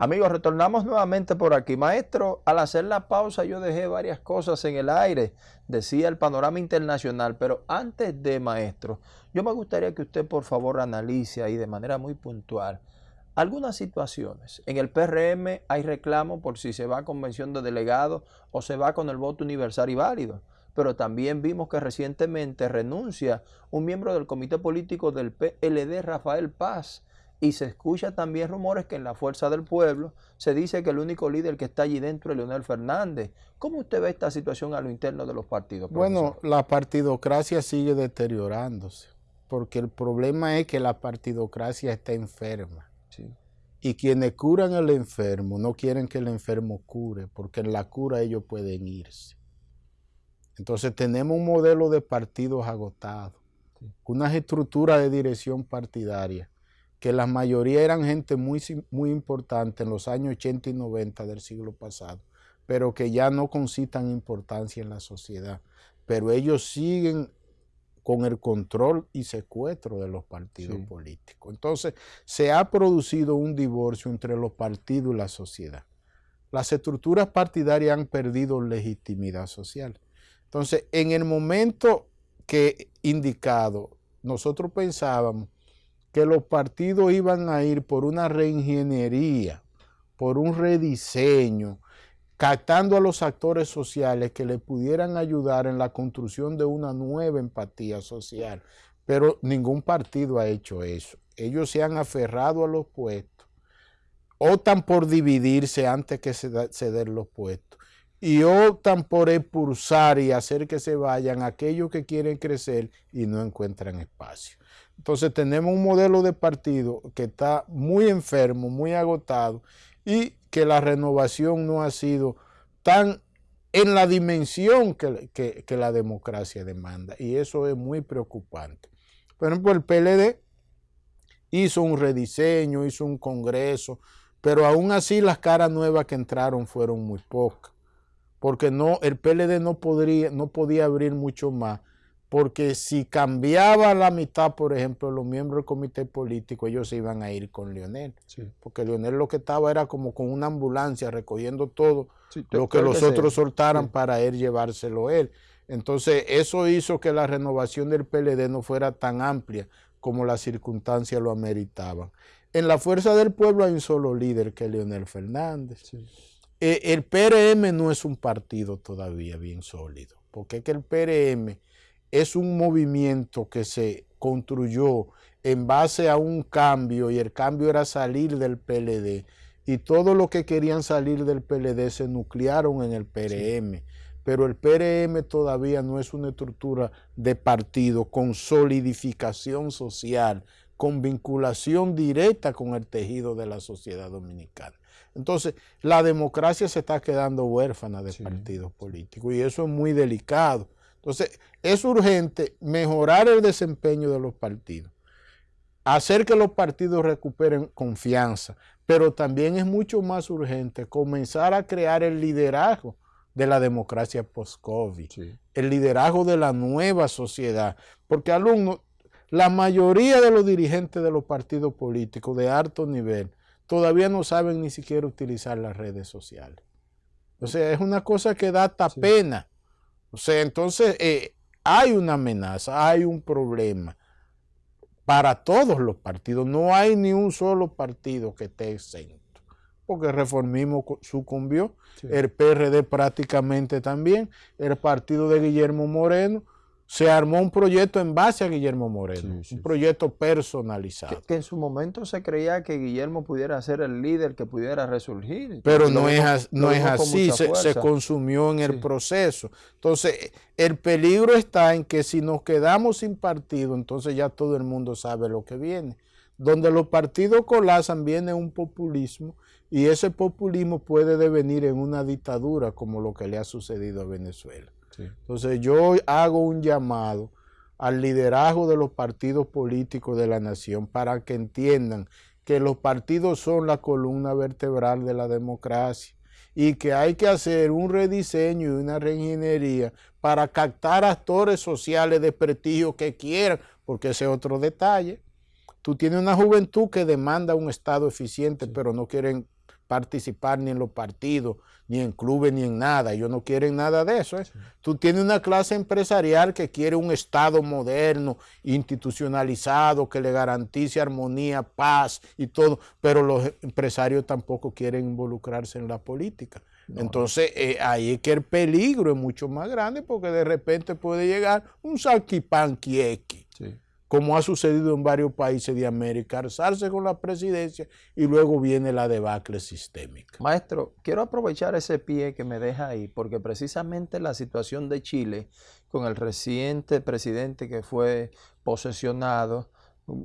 Amigos, retornamos nuevamente por aquí. Maestro, al hacer la pausa yo dejé varias cosas en el aire, decía el panorama internacional, pero antes de, maestro, yo me gustaría que usted por favor analice ahí de manera muy puntual algunas situaciones. En el PRM hay reclamo por si se va a convención de delegados o se va con el voto universal y válido, pero también vimos que recientemente renuncia un miembro del comité político del PLD, Rafael Paz, y se escucha también rumores que en la Fuerza del Pueblo se dice que el único líder que está allí dentro es Leonel Fernández. ¿Cómo usted ve esta situación a lo interno de los partidos? Bueno, la partidocracia sigue deteriorándose, porque el problema es que la partidocracia está enferma. Y quienes curan al enfermo no quieren que el enfermo cure, porque en la cura ellos pueden irse. Entonces tenemos un modelo de partidos agotados, unas estructuras de dirección partidaria que la mayoría eran gente muy, muy importante en los años 80 y 90 del siglo pasado, pero que ya no concitan importancia en la sociedad. Pero ellos siguen con el control y secuestro de los partidos políticos. Entonces, se ha producido un divorcio entre los partidos y la sociedad. Las estructuras partidarias han perdido legitimidad social. Entonces, en el momento que indicado, nosotros pensábamos que los partidos iban a ir por una reingeniería, por un rediseño, captando a los actores sociales que le pudieran ayudar en la construcción de una nueva empatía social. Pero ningún partido ha hecho eso. Ellos se han aferrado a los puestos, optan por dividirse antes que ceder los puestos y optan por expulsar y hacer que se vayan aquellos que quieren crecer y no encuentran espacio. Entonces tenemos un modelo de partido que está muy enfermo, muy agotado y que la renovación no ha sido tan en la dimensión que, la democracia demanda y eso es muy preocupante. Por ejemplo, el PLD hizo un rediseño, hizo un congreso, pero aún así las caras nuevas que entraron fueron muy pocas, porque no, el PLD no, podría, no podía abrir mucho más porque si cambiaba la mitad, por ejemplo, los miembros del comité político, ellos se iban a ir con Leonel. Porque Leonel lo que estaba era como con una ambulancia recogiendo todo lo que los otros soltaran para él llevárselo él. Entonces, eso hizo que la renovación del PLD no fuera tan amplia como las circunstancias lo ameritaban. En la Fuerza del Pueblo hay un solo líder que es Leonel Fernández. Eh, el PRM no es un partido todavía bien sólido, porque es que el PRM es un movimiento que se construyó en base a un cambio y el cambio era salir del PLD y todo lo que querían salir del PLD se nuclearon en el PRM. Pero el PRM todavía no es una estructura de partido con solidificación social, con vinculación directa con el tejido de la sociedad dominicana. Entonces, la democracia se está quedando huérfana de partidos políticos y eso es muy delicado. Entonces, es urgente mejorar el desempeño de los partidos, hacer que los partidos recuperen confianza, pero también es mucho más urgente comenzar a crear el liderazgo de la democracia post-COVID, el liderazgo de la nueva sociedad, porque alumnos, la mayoría de los dirigentes de los partidos políticos de alto nivel todavía no saben ni siquiera utilizar las redes sociales. O sea, es una cosa que da hasta pena. O sea, entonces eh, hay una amenaza, hay un problema para todos los partidos. No hay ni un solo partido que esté exento. Porque el reformismo sucumbió, el PRD prácticamente también, el partido de Guillermo Moreno, se armó un proyecto en base a Guillermo Moreno, un proyecto personalizado. Que, en su momento se creía que Guillermo pudiera ser el líder que pudiera resurgir. Pero no es, no es así, se, consumió en el proceso. Entonces, el peligro está en que si nos quedamos sin partido, entonces ya todo el mundo sabe lo que viene. Donde los partidos colapsan viene un populismo y ese populismo puede devenir en una dictadura como lo que le ha sucedido a Venezuela. Entonces yo hago un llamado al liderazgo de los partidos políticos de la nación para que entiendan que los partidos son la columna vertebral de la democracia y que hay que hacer un rediseño y una reingeniería para captar actores sociales de prestigio que quieran, porque ese es otro detalle. tú tienes una juventud que demanda un Estado eficiente, pero no quieren participar ni en los partidos, ni en clubes, ni en nada. Ellos no quieren nada de eso. ¿eh? Tú tienes una clase empresarial que quiere un Estado moderno, institucionalizado, que le garantice armonía, paz y todo, pero los empresarios tampoco quieren involucrarse en la política. Entonces, eh, ahí es que el peligro es mucho más grande porque de repente puede llegar un salquipanquiequi. Sí como ha sucedido en varios países de América, alzarse con la presidencia y luego viene la debacle sistémica. Maestro, quiero aprovechar ese pie que me deja ahí, porque precisamente la situación de Chile, con el reciente presidente que fue posesionado,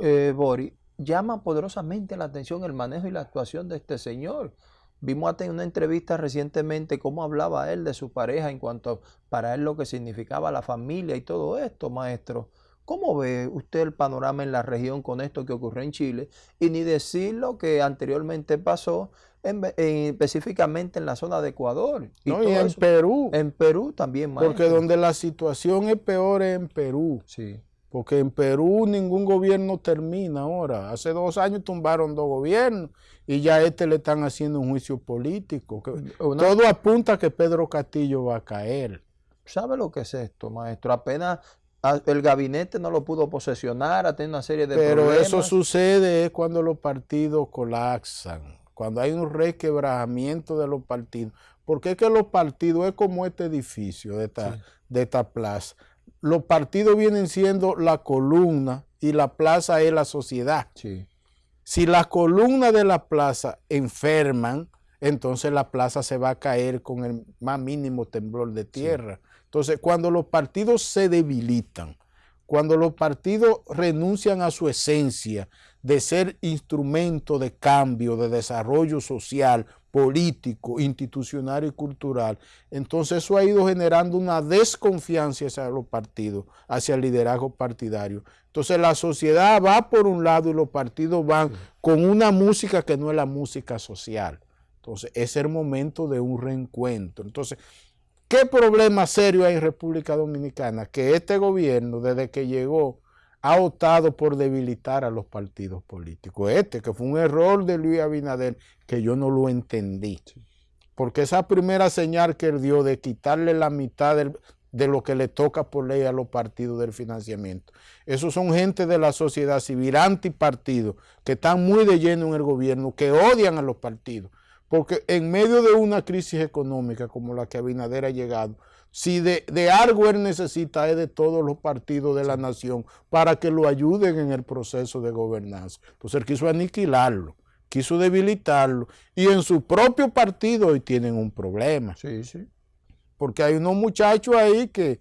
eh, Bori, llama poderosamente la atención el manejo y la actuación de este señor. Vimos en una entrevista recientemente cómo hablaba él de su pareja en cuanto para él lo que significaba la familia y todo esto, maestro. ¿Cómo ve usted el panorama en la región con esto que ocurrió en Chile? Y ni decir lo que anteriormente pasó específicamente en la zona de Ecuador. Y, en Perú. En Perú también, maestro. Porque donde la situación es peor es en Perú. Sí. Porque en Perú ningún gobierno termina ahora. Hace dos años tumbaron dos gobiernos y ya a este le están haciendo un juicio político. Todo apunta a que Pedro Castillo va a caer. ¿Sabe lo que es esto, maestro? Apenas el gabinete no lo pudo posesionar, ha tenido una serie de Pero eso sucede cuando los partidos colapsan, cuando hay un requebrajamiento de los partidos. Porque es que los partidos es como este edificio de esta, de esta plaza. Los partidos vienen siendo la columna y la plaza es la sociedad. Si la columna de la plaza enferman, entonces la plaza se va a caer con el más mínimo temblor de tierra. Entonces, cuando los partidos se debilitan, cuando los partidos renuncian a su esencia de ser instrumento de cambio, de desarrollo social, político, institucional y cultural, entonces eso ha ido generando una desconfianza hacia los partidos, hacia el liderazgo partidario. Entonces la sociedad va por un lado y los partidos van con una música que no es la música social. Entonces es el momento de un reencuentro. Entonces ¿Qué problema serio hay en República Dominicana? Que este gobierno, desde que llegó, ha optado por debilitar a los partidos políticos. Este, que fue un error de Luis Abinader, que yo no lo entendí. Porque esa primera señal que él dio de quitarle la mitad de lo que le toca por ley a los partidos del financiamiento. Esos son gente de la sociedad civil, antipartido, que están muy de lleno en el gobierno, que odian a los partidos. Porque en medio de una crisis económica como la que Abinader ha llegado, si de, algo él necesita es de todos los partidos de la nación para que lo ayuden en el proceso de gobernanza. Entonces él quiso aniquilarlo, quiso debilitarlo y en su propio partido hoy tienen un problema. Sí, sí. Porque hay unos muchachos ahí que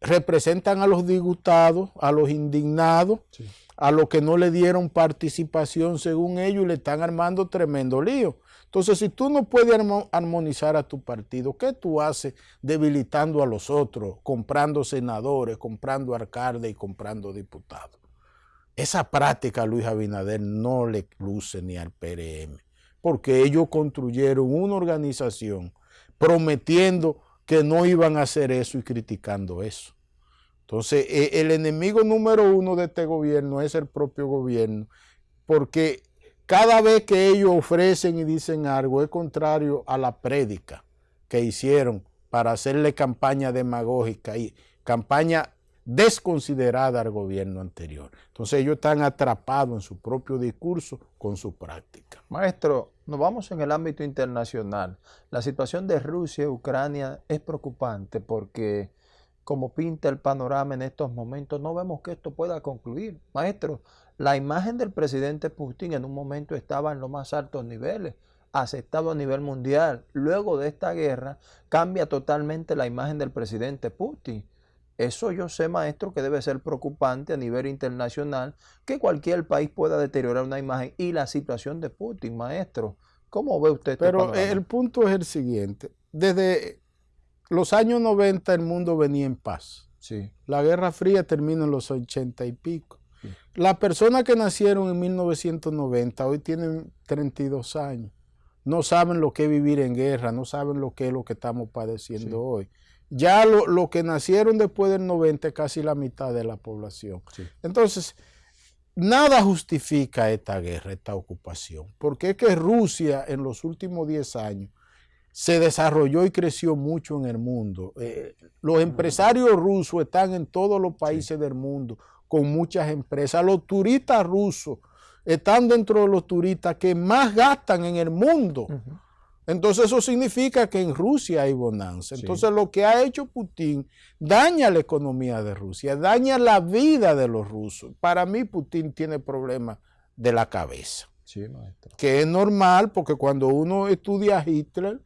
representan a los disgustados, a los indignados, a los que no le dieron participación según ellos y le están armando tremendo lío. Entonces, si tú no puedes armonizar a tu partido, ¿qué tú haces debilitando a los otros, comprando senadores, comprando alcaldes y comprando diputados? Esa práctica Luis Abinader no le luce ni al PRM, porque ellos construyeron una organización prometiendo que no iban a hacer eso y criticando eso. Entonces, e, el enemigo número uno de este gobierno es el propio gobierno, porque cada vez que ellos ofrecen y dicen algo es contrario a la prédica que hicieron para hacerle campaña demagógica y campaña desconsiderada al gobierno anterior. Entonces ellos están atrapados en su propio discurso con su práctica. Maestro, nos vamos en el ámbito internacional. La situación de Rusia y Ucrania es preocupante porque como pinta el panorama en estos momentos, no vemos que esto pueda concluir. Maestro, la imagen del presidente Putin en un momento estaba en los más altos niveles, aceptado a nivel mundial. Luego de esta guerra cambia totalmente la imagen del presidente Putin. Eso yo sé, maestro, que debe ser preocupante a nivel internacional, que cualquier país pueda deteriorar una imagen y la situación de Putin, maestro. ¿Cómo ve usted este Pero el punto es el siguiente. Desde los años 90 el mundo venía en paz. Sí. La Guerra Fría terminó en los 80 y pico. Las personas que nacieron en 1990 hoy tienen 32 años. No saben lo que es vivir en guerra, no saben lo que es lo que estamos padeciendo hoy. Ya los lo que nacieron después del 90 es casi la mitad de la población. Entonces, nada justifica esta guerra, esta ocupación, porque es que Rusia en los últimos 10 años se desarrolló y creció mucho en el mundo. Eh, los empresarios rusos están en todos los países del mundo con muchas empresas. Los turistas rusos están dentro de los turistas que más gastan en el mundo. Entonces eso significa que en Rusia hay bonanza. Entonces lo que ha hecho Putin daña la economía de Rusia, daña la vida de los rusos. Para mí Putin tiene problemas de la cabeza. Que es normal porque cuando uno estudia a Hitler,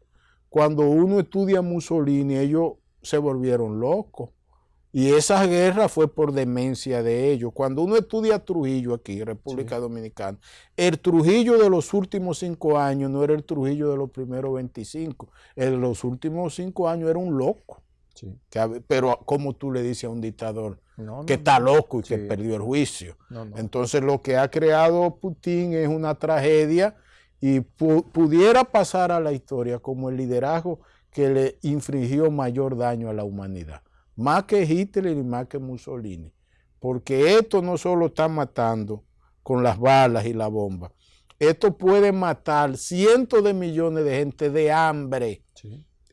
cuando uno estudia a Mussolini, ellos se volvieron locos. Y esa guerra fue por demencia de ellos. Cuando uno estudia Trujillo aquí, República Dominicana, el Trujillo de los últimos cinco años no era el Trujillo de los primeros 25. El de los últimos cinco años era un loco. pero como tú le dices a un dictador que está loco y que perdió el juicio. Entonces lo que ha creado Putin es una tragedia y pudiera pasar a la historia como el liderazgo que le infringió mayor daño a la humanidad más que Hitler y más que Mussolini, porque esto no solo está matando con las balas y la bomba, esto puede matar cientos de millones de gente de hambre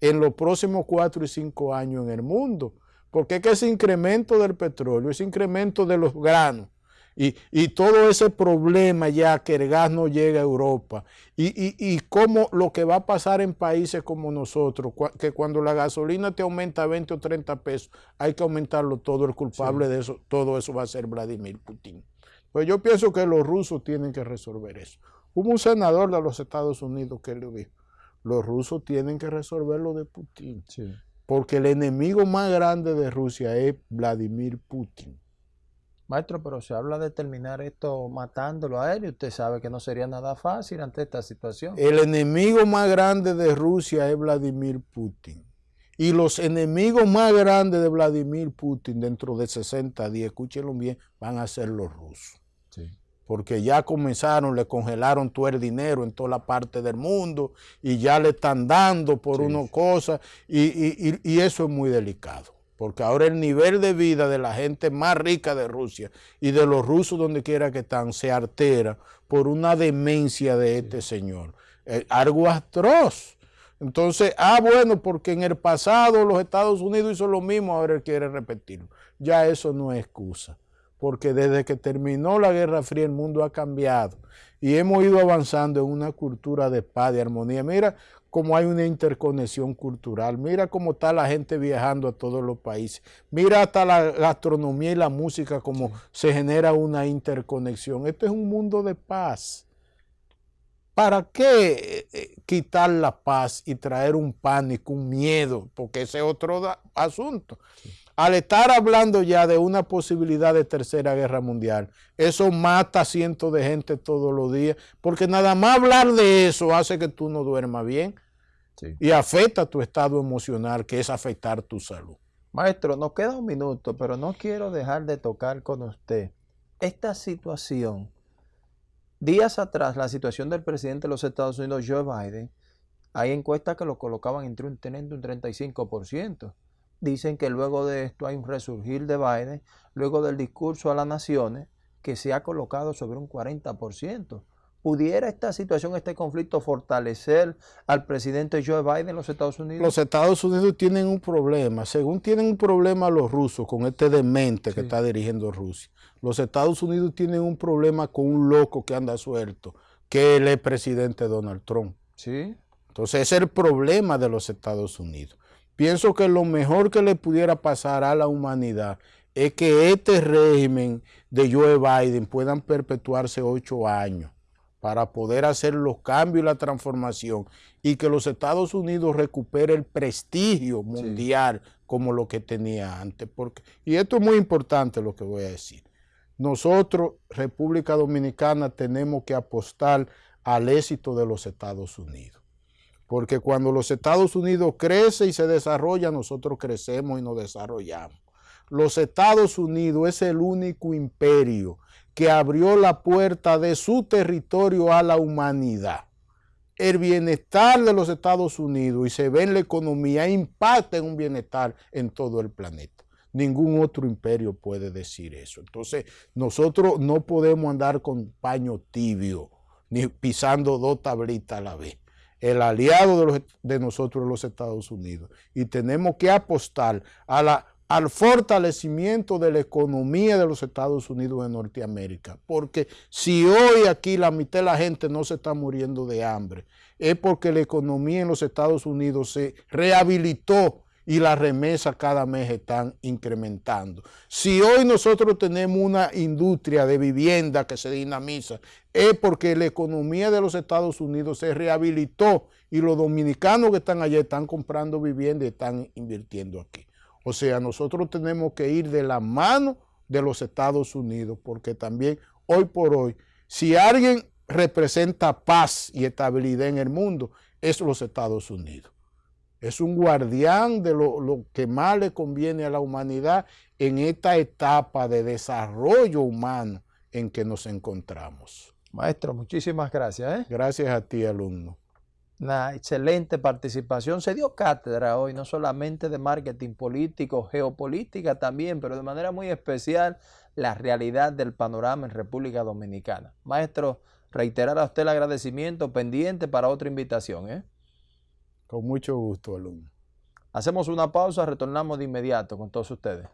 en los próximos cuatro y cinco años en el mundo, porque es que ese incremento del petróleo, ese incremento de los granos, y, todo ese problema ya que el gas no llega a Europa y, y, y cómo lo que va a pasar en países como nosotros, que cuando la gasolina te aumenta 20 o 30 pesos, hay que aumentarlo todo, el culpable de eso, todo eso va a ser Vladimir Putin. Pues yo pienso que los rusos tienen que resolver eso. Hubo un senador de los Estados Unidos que le dijo, los rusos tienen que resolver lo de Putin, porque el enemigo más grande de Rusia es Vladimir Putin. Maestro, pero se habla de terminar esto matándolo a él y usted sabe que no sería nada fácil ante esta situación. El enemigo más grande de Rusia es Vladimir Putin. Y los enemigos más grandes de Vladimir Putin dentro de 60 días, escúchenlo bien, van a ser los rusos. Porque ya comenzaron, le congelaron todo el dinero en toda la parte del mundo y ya le están dando por una cosa y eso es muy delicado porque ahora el nivel de vida de la gente más rica de Rusia y de los rusos donde quiera que están se altera por una demencia de este señor. Eh, algo atroz. Entonces, ah, bueno, porque en el pasado los Estados Unidos hizo lo mismo, ahora él quiere repetirlo. Ya eso no es excusa, porque desde que terminó la Guerra Fría el mundo ha cambiado y hemos ido avanzando en una cultura de paz, de armonía. Mira cómo hay una interconexión cultural. Mira cómo está la gente viajando a todos los países. Mira hasta la gastronomía y la música, cómo se genera una interconexión. Esto es un mundo de paz. ¿Para qué eh, eh, quitar la paz y traer un pánico, un miedo? Porque ese es otro asunto. Al estar hablando ya de una posibilidad de tercera guerra mundial, eso mata a cientos de gente todos los días, porque nada más hablar de eso hace que tú no duermas bien y afecta tu estado emocional, que es afectar tu salud. Maestro, nos queda un minuto, pero no quiero dejar de tocar con usted esta situación. Días atrás, la situación del presidente de los Estados Unidos, Joe Biden, hay encuestas que lo colocaban entre un, teniendo un 35%. Dicen que luego de esto hay un resurgir de Biden, luego del discurso a las naciones, que se ha colocado sobre un 40%. ¿Pudiera esta situación, este conflicto fortalecer al presidente Joe Biden en los Estados Unidos? Los Estados Unidos tienen un problema. Según tienen un problema los rusos con este demente que está dirigiendo Rusia, los Estados Unidos tienen un problema con un loco que anda suelto, que él es presidente Donald Trump. Sí. Entonces ese es el problema de los Estados Unidos. Pienso que lo mejor que le pudiera pasar a la humanidad es que este régimen de Joe Biden puedan perpetuarse ocho años para poder hacer los cambios y la transformación y que los Estados Unidos recupere el prestigio mundial como lo que tenía antes. Porque, y esto es muy importante lo que voy a decir. Nosotros, República Dominicana, tenemos que apostar al éxito de los Estados Unidos. Porque cuando los Estados Unidos crecen y se desarrolla, nosotros crecemos y nos desarrollamos. Los Estados Unidos es el único imperio que abrió la puerta de su territorio a la humanidad. El bienestar de los Estados Unidos y se ve en la economía impacta en un bienestar en todo el planeta. Ningún otro imperio puede decir eso. Entonces, nosotros no podemos andar con paño tibio, ni pisando dos tablitas a la vez. El aliado de, de nosotros los Estados Unidos. Y tenemos que apostar al fortalecimiento de la economía de los Estados Unidos de Norteamérica. Porque si hoy aquí la mitad de la gente no se está muriendo de hambre, es porque la economía en los Estados Unidos se rehabilitó y las remesas cada mes están incrementando. Si hoy nosotros tenemos una industria de vivienda que se dinamiza, es porque la economía de los Estados Unidos se rehabilitó y los dominicanos que están allá están comprando vivienda y están invirtiendo aquí. O sea, nosotros tenemos que ir de la mano de los Estados Unidos, porque también hoy por hoy, si alguien representa paz y estabilidad en el mundo, es los Estados Unidos. Es un guardián de lo, que más le conviene a la humanidad en esta etapa de desarrollo humano en que nos encontramos. Maestro, muchísimas gracias. ¿eh? Gracias a ti, alumno una excelente participación. Se dio cátedra hoy, no solamente de marketing político, geopolítica también, pero de manera muy especial la realidad del panorama en República Dominicana. Maestro, reiterar a usted el agradecimiento pendiente para otra invitación. ¿eh? Con mucho gusto, alumno. Hacemos una pausa, retornamos de inmediato con todos ustedes.